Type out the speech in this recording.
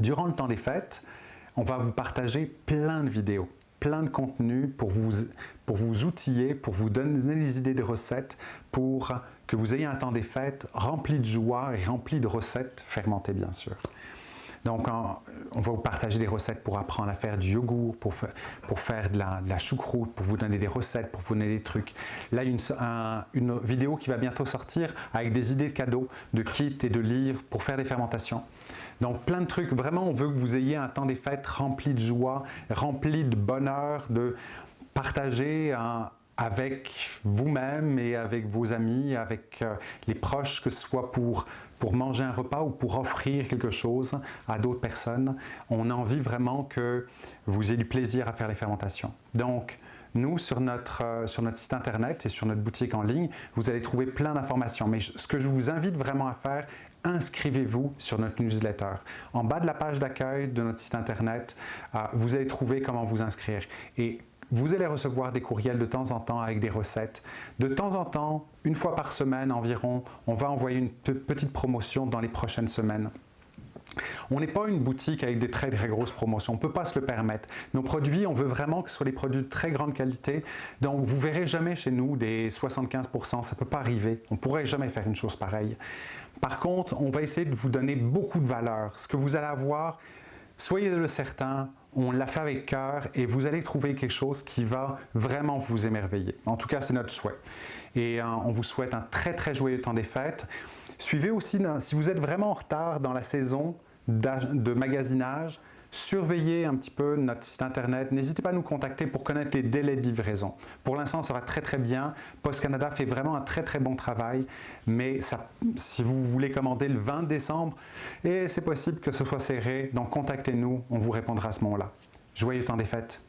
Durant le temps des fêtes, on va vous partager plein de vidéos plein de contenu pour vous, pour vous outiller, pour vous donner des idées de recettes, pour que vous ayez un temps des fêtes rempli de joie et rempli de recettes fermentées bien sûr. Donc, on va vous partager des recettes pour apprendre à faire du yogourt, pour, pour faire de la, choucroute, pour vous donner des recettes, pour vous donner des trucs. Là, une, une vidéo qui va bientôt sortir avec des idées de cadeaux, de kits et de livres pour faire des fermentations. Donc, plein de trucs. Vraiment, on veut que vous ayez un temps des fêtes rempli de joie, rempli de bonheur, de partager un, avec vous-même et avec vos amis, avec euh, les proches, que ce soit pour, pour manger un repas ou pour offrir quelque chose à d'autres personnes. On a envie vraiment que vous ayez du plaisir à faire les fermentations. Donc, nous, sur notre, euh, sur notre site internet et sur notre boutique en ligne, vous allez trouver plein d'informations. Mais ce que je vous invite vraiment à faire, inscrivez-vous sur notre newsletter. En bas de la page d'accueil de notre site internet, euh, vous allez trouver comment vous inscrire. Et vous allez recevoir des courriels de temps en temps avec des recettes. De temps en temps, une fois par semaine environ, on va envoyer une petite promotion dans les prochaines semaines. On n'est pas une boutique avec des très très grosses promotions, on ne peut pas se le permettre. Nos produits, on veut vraiment que ce soit des produits de très grande qualité, donc vous ne verrez jamais chez nous des 75%, ça ne peut pas arriver, on ne pourrait jamais faire une chose pareille. Par contre, on va essayer de vous donner beaucoup de valeur. Ce que vous allez avoir, soyez-le certain, on l'a fait avec cœur et vous allez trouver quelque chose qui va vraiment vous émerveiller. En tout cas, c'est notre souhait. Et euh, on vous souhaite un très très joyeux temps des fêtes. Suivez aussi, si vous êtes vraiment en retard dans la saison de magasinage, surveillez un petit peu notre site internet. N'hésitez pas à nous contacter pour connaître les délais de livraison. Pour l'instant, ça va très très bien. Post Canada fait vraiment un très très bon travail, mais si vous voulez commander le 20 décembre, et c'est possible que ce soit serré, donc contactez-nous, on vous répondra à ce moment-là. Joyeux temps des fêtes!